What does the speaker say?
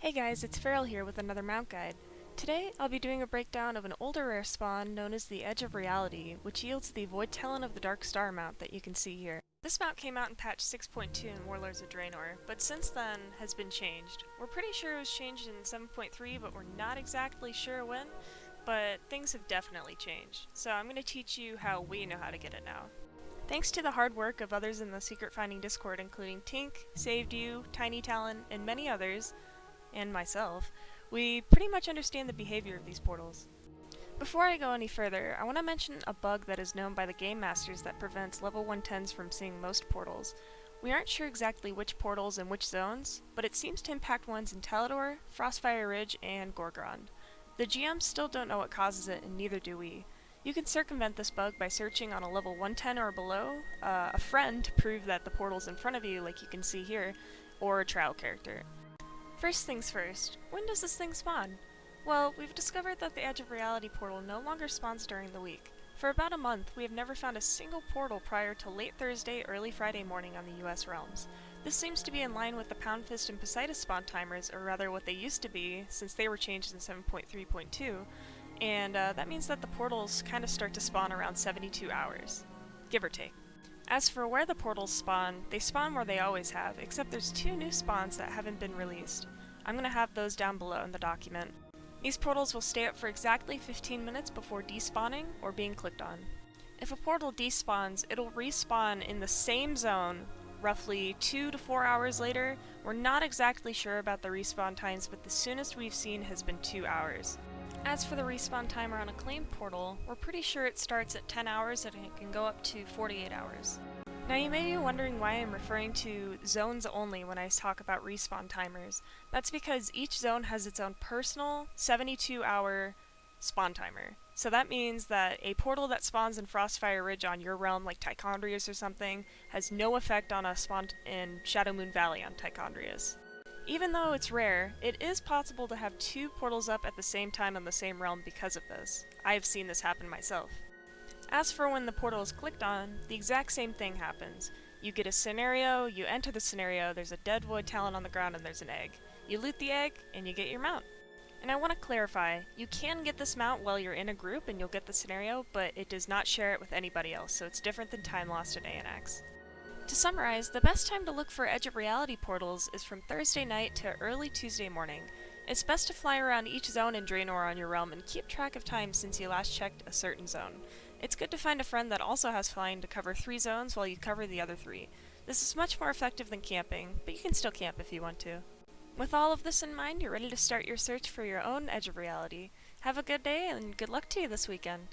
Hey guys, it's Feral here with another mount guide. Today, I'll be doing a breakdown of an older rare spawn known as the Edge of Reality, which yields the Void Talon of the Dark Star mount that you can see here. This mount came out in patch 6.2 in Warlords of Draenor, but since then has been changed. We're pretty sure it was changed in 7.3, but we're not exactly sure when, but things have definitely changed. So I'm going to teach you how we know how to get it now. Thanks to the hard work of others in the Secret Finding Discord including Tink, Saved You, Tiny Talon, and many others, and myself, we pretty much understand the behavior of these portals. Before I go any further, I want to mention a bug that is known by the Game Masters that prevents level 110s from seeing most portals. We aren't sure exactly which portals and which zones, but it seems to impact ones in Talador, Frostfire Ridge, and Gorgrond. The GMs still don't know what causes it, and neither do we. You can circumvent this bug by searching on a level 110 or below, uh, a friend to prove that the portal's in front of you, like you can see here, or a trial character. First things first, when does this thing spawn? Well, we've discovered that the Edge of Reality portal no longer spawns during the week. For about a month, we have never found a single portal prior to late Thursday, early Friday morning on the US realms. This seems to be in line with the Poundfist and Poseidus spawn timers, or rather what they used to be, since they were changed in 7.3.2, and uh, that means that the portals kind of start to spawn around 72 hours, give or take. As for where the portals spawn, they spawn where they always have, except there's two new spawns that haven't been released. I'm going to have those down below in the document. These portals will stay up for exactly 15 minutes before despawning or being clicked on. If a portal despawns, it'll respawn in the same zone roughly 2 to 4 hours later. We're not exactly sure about the respawn times, but the soonest we've seen has been 2 hours. As for the respawn timer on a claim portal, we're pretty sure it starts at 10 hours and it can go up to 48 hours. Now you may be wondering why I'm referring to zones only when I talk about respawn timers. That's because each zone has its own personal 72 hour spawn timer. So that means that a portal that spawns in Frostfire Ridge on your realm, like Tichondrius or something, has no effect on a spawn in Shadowmoon Valley on Tichondrius. Even though it's rare, it is possible to have two portals up at the same time on the same realm because of this. I have seen this happen myself. As for when the portal is clicked on, the exact same thing happens. You get a scenario, you enter the scenario, there's a dead void talon on the ground and there's an egg. You loot the egg, and you get your mount. And I want to clarify, you can get this mount while you're in a group and you'll get the scenario, but it does not share it with anybody else, so it's different than Time Lost in Aeonaxx. To summarize, the best time to look for Edge of Reality portals is from Thursday night to early Tuesday morning. It's best to fly around each zone in Draenor on your realm and keep track of time since you last checked a certain zone. It's good to find a friend that also has flying to cover three zones while you cover the other three. This is much more effective than camping, but you can still camp if you want to. With all of this in mind, you're ready to start your search for your own Edge of Reality. Have a good day and good luck to you this weekend!